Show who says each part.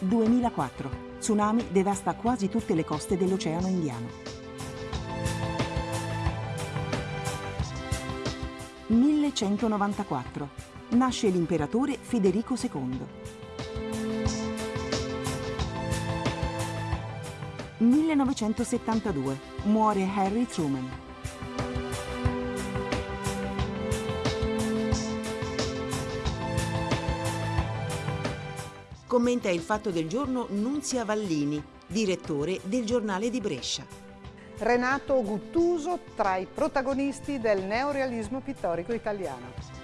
Speaker 1: 2004. Tsunami devasta quasi tutte le coste dell'Oceano Indiano. 1194. Nasce l'imperatore Federico II. 1972. Muore Harry Truman. Commenta il fatto del giorno Nunzia Vallini, direttore del giornale di Brescia.
Speaker 2: Renato Guttuso tra i protagonisti del neorealismo pittorico italiano.